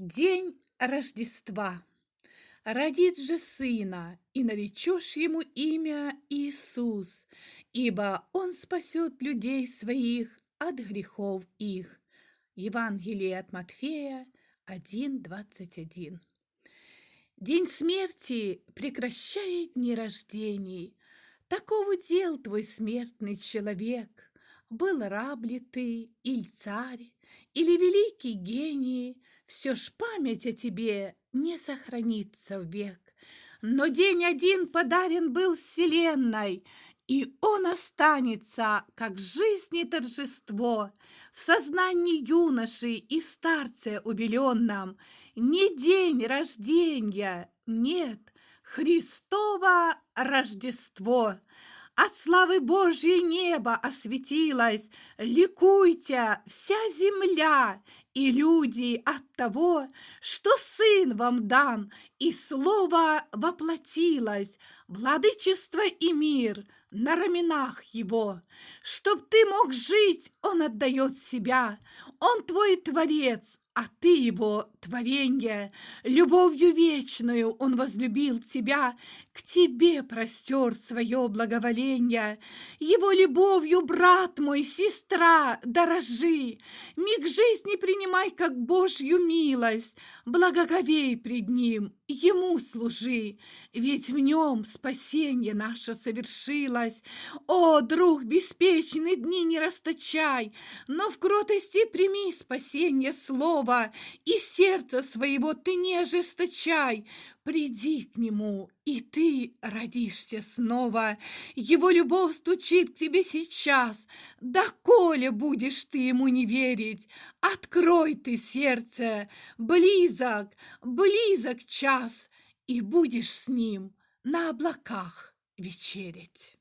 День Рождества. Родит же сына, и наречешь ему имя Иисус, ибо он спасет людей своих от грехов их. Евангелие от Матфея 1.21. День смерти прекращает дни рождений. Таков удел твой смертный человек. Был раб ли ты, или царь, или великий гений, все ж память о тебе не сохранится век. Но день один подарен был вселенной, и он останется, как жизни торжество, в сознании юноши и старце убеленном. Не день рождения, нет, Христово Рождество. От славы Божьей небо осветилось, Ликуйте, вся земля, и люди от того, что Сын вам дан, и Слово воплотилось, владычество и мир на раменах Его. Чтоб ты мог жить, Он отдает себя, Он твой Творец, а ты его творенье. Любовью вечную он возлюбил тебя, к тебе простер свое благоволение. Его любовью, брат мой, сестра, дорожи, миг жизни принимай, как Божью милость, благоговей пред ним, ему служи, ведь в нем спасение наше совершилось. О, друг беспечный, дни не расточай, но в кротости прими спасение слова, слова, и сердца своего ты не ожесточай. Приди к нему, и ты родишься снова. Его любовь стучит к тебе сейчас. Да коли будешь ты ему не верить, открой ты сердце. Близок, близок час, и будешь с ним на облаках вечерить.